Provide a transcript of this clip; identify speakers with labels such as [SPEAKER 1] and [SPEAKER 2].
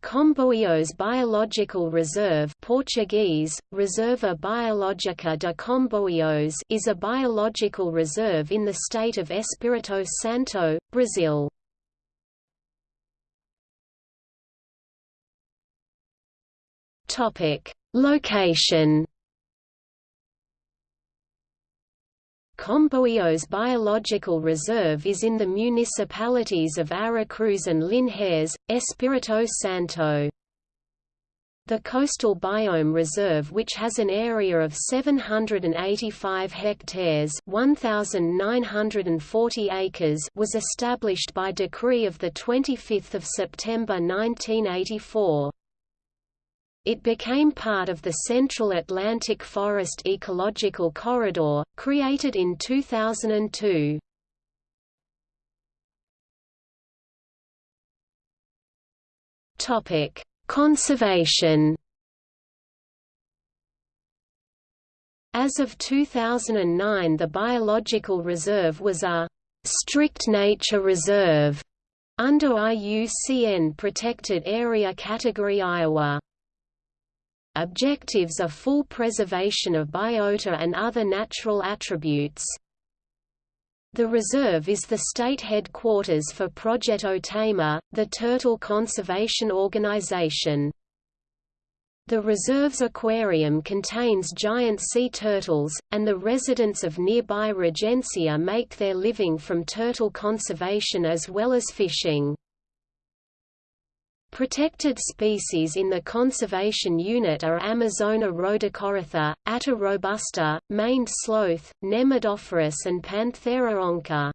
[SPEAKER 1] Comboios Biological Reserve Portuguese, Reserva Biológica de Comboios is a biological reserve in the state of Espírito Santo, Brazil. Location Comboios Biological Reserve is in the municipalities of Aracruz and Linhares, Espírito Santo. The Coastal Biome Reserve which has an area of 785 hectares 1,940 acres was established by decree of 25 September 1984. It became part of the Central Atlantic Forest Ecological Corridor, created in 2002. Topic: Conservation. As of 2009 the biological reserve was a strict nature reserve under IUCN Protected Area Category Ia. Objectives are full preservation of biota and other natural attributes. The reserve is the state headquarters for Projeto TAMAR, the turtle conservation organization. The reserve's aquarium contains giant sea turtles, and the residents of nearby Regencia make their living from turtle conservation as well as fishing. Protected species in the conservation unit are Amazona rhodocorytha, Atta robusta, maned sloth, Nemedophorus and Panthera onca.